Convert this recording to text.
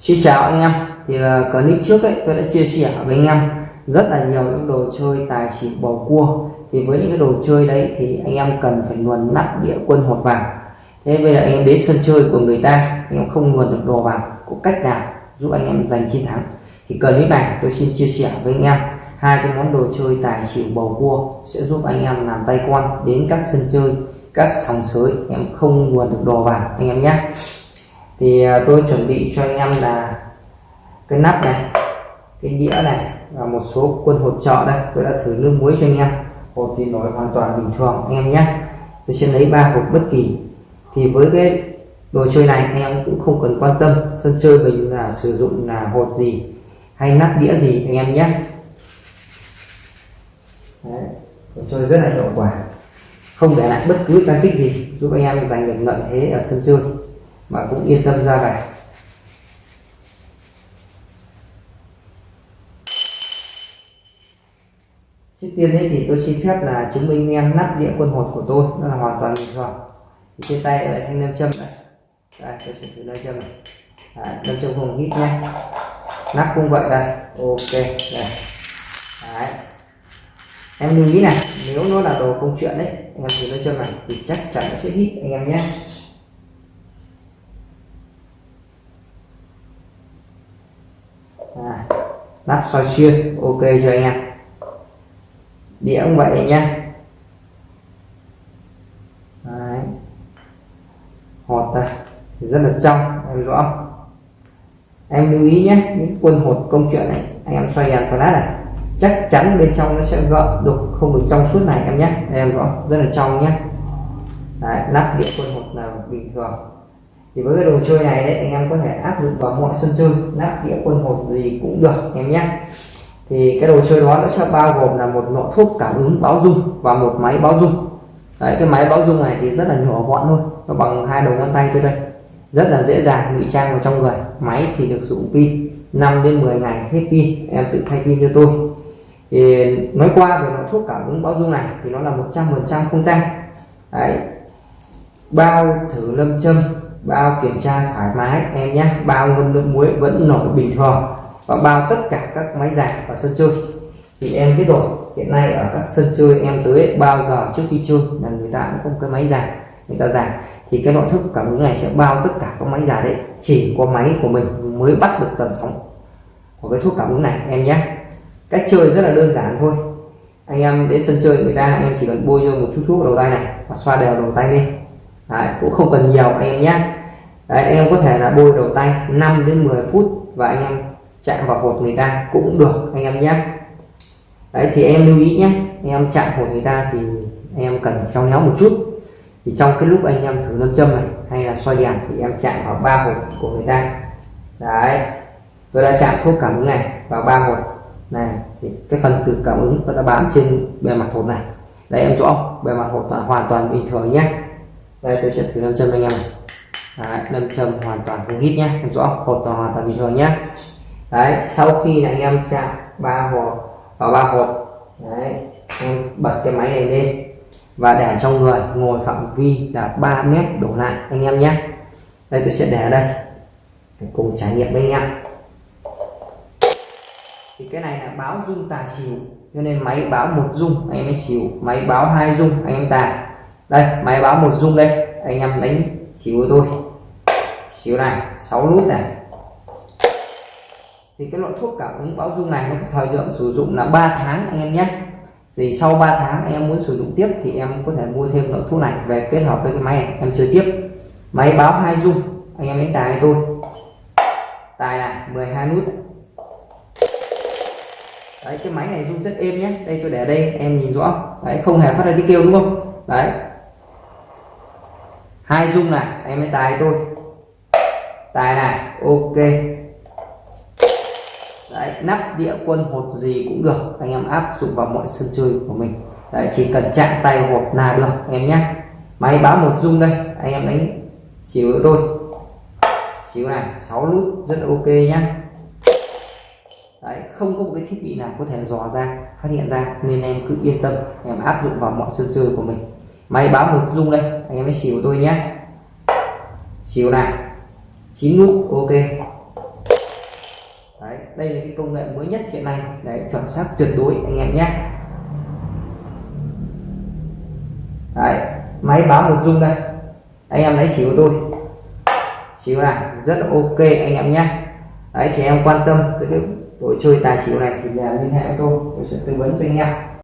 Xin chào anh em. Thì uh, clip trước ấy tôi đã chia sẻ với anh em rất là nhiều những đồ chơi tài xỉu bầu cua. Thì với những cái đồ chơi đấy thì anh em cần phải luồn nắp đĩa quân hột vào thế bây giờ anh em đến sân chơi của người ta anh em không luồn được đồ vào có cách nào giúp anh em giành chiến thắng? Thì clip này tôi xin chia sẻ với anh em. Hai cái món đồ chơi tài xỉu bầu cua sẽ giúp anh em làm tay quan đến các sân chơi các sòng sới. Em không luồn được đồ vào anh em nhé thì à, tôi chuẩn bị cho anh em là cái nắp này cái đĩa này và một số quân hột trọ đây. Tôi đã thử nước muối cho anh em. Hột thì nổi hoàn toàn bình thường anh em nhé. Tôi sẽ lấy ba hộp bất kỳ. Thì với cái đồ chơi này anh em cũng không cần quan tâm. Sân chơi mình là sử dụng là hột gì hay nắp đĩa gì anh em nhé. Đấy, đồ chơi rất là hiệu quả. Không để lại bất cứ tăng tích gì giúp anh em giành được lợi thế ở sân chơi mà cũng yên tâm ra về. Trước tiên đấy thì tôi xin phép là chứng minh em nắp đĩa quân hột của tôi nó là hoàn toàn bình thường. Thì trên tay lại thanh nam châm này. Đây tôi sẽ thử nam châm này. Đấy, nam châm không hít nhé. Nắp cũng vậy đây. Ok đây. Đấy. em lưu ý này nếu nó là đồ công chuyện đấy anh em thử nam châm này thì chắc chắn nó sẽ hít anh em nhé. À, nắp soi xuyên ok cho anh em? Đĩa cũng vậy nhé Đấy. hột đây rất là trong em rõ em lưu ý nhé những quân hột công chuyện này anh em xoay đèn flash này chắc chắn bên trong nó sẽ gợn đục không được trong suốt này em nhé. Em rõ rất là trong nhé. Đấy, nắp đĩa quân hột là bình thường thì với cái đồ chơi này đấy, anh em có thể áp dụng vào mọi sân chơi nắp đĩa, quân hột gì cũng được em nhé. Thì cái đồ chơi đó nó sẽ bao gồm là một nọ thuốc cảm ứng báo dung và một máy báo dung. Đấy, cái máy báo dung này thì rất là nhỏ gọn thôi, nó bằng hai đầu ngón tay tôi đây. Rất là dễ dàng, ngụy trang vào trong người. Máy thì được sử dụng pin 5 đến 10 ngày hết pin, em tự thay pin cho tôi. Thì nói qua về nọ thuốc cảm ứng báo dung này thì nó là 100% không tan. Đấy, bao thử lâm châm bao kiểm tra thoải mái, em nhé. Bao nguồn nước muối vẫn nổi bình thường. Và bao tất cả các máy giặt và sân chơi. Thì em biết rồi, hiện nay ở các sân chơi em tới bao giờ trước khi chơi là người ta cũng có cái máy giặt người ta giặt. Thì cái nội thức cảm ứng này sẽ bao tất cả các máy giặt đấy, chỉ có máy của mình mới bắt được tần sóng của cái thuốc cảm ứng này, em nhé. Cách chơi rất là đơn giản thôi. Anh em đến sân chơi người ta, em chỉ cần bôi vô một chút thuốc đầu tay này và xoa đều đầu tay lên đấy, cũng không cần nhiều anh em nhé đấy, anh em có thể là bôi đầu tay 5 đến 10 phút và anh em chạm vào hột người ta cũng được anh em nhé đấy thì em lưu ý nhé anh em chạm hột người ta thì anh em cần khéo léo một chút. Thì trong cái lúc anh em thử nâng châm này hay là soi đèn thì em chạm vào ba hột của người ta. Đấy tôi đã chạm thuốc cảm ứng này vào ba hột. Này thì cái phần từ cảm ứng nó đã bám trên bề mặt hột này. Đấy em rõ bề mặt hột là hoàn toàn bình thường nhé đây tôi sẽ thử nam châm anh em này. Đấy, nam châm hoàn toàn không hít nhé em rõ. Hột là hoàn toàn bình thường nhé đấy sau khi anh em chạm ba hộp vào ba hộp. Đấy em bật cái máy này lên và để trong người ngồi phạm vi là 3 mét đổ lại anh em nhé đây tôi sẽ để ở đây. Để cùng trải nghiệm với anh em. Thì cái này là báo dung tài xỉu cho nên máy báo một dung anh em mới xỉu. Máy báo hai dung anh em tài đây, máy báo một dung đây. Anh em đánh xíu với tôi. Xíu này 6 nút này. Thì cái loại thuốc cảm ứng báo dung này nó có thời lượng sử dụng là 3 tháng anh em nhé. Thì sau 3 tháng anh em muốn sử dụng tiếp thì em có thể mua thêm loại thuốc này về kết hợp với cái máy này. Em chơi tiếp. Máy báo hai dung anh em đánh tài tôi. Tài này 12 nút. Đấy, cái máy này rung rất êm nhé. Đây, tôi để đây, em nhìn rõ. Đấy, không hề phát ra tiếng kêu, đúng không? Đấy hai dung này em mới tài tôi tài này ok. Đấy, nắp đĩa quân hột gì cũng được. Anh em áp dụng vào mọi sân chơi của mình. Đấy, chỉ cần chạm tay hột là được anh em nhé. Máy báo một dung đây anh em đánh xíu tôi xíu này 6 nút rất là ok nhá. Đấy, không có một cái thiết bị nào có thể dò ra phát hiện ra nên em cứ yên tâm em áp dụng vào mọi sân chơi của mình máy báo một dung đây anh em hãy xỉu tôi nhé. Xỉu này chín nút ok. Đấy, đây là cái công nghệ mới nhất hiện nay. Để chuẩn xác tuyệt đối anh em nhé. Đấy, máy báo một dung đây. Anh em lấy xỉu tôi. Xỉu này rất là ok anh em nhé. Đấy thì em quan tâm tới cái đội chơi tài xỉu này thì liên hệ với tôi. Tôi sẽ tư vấn cho anh em.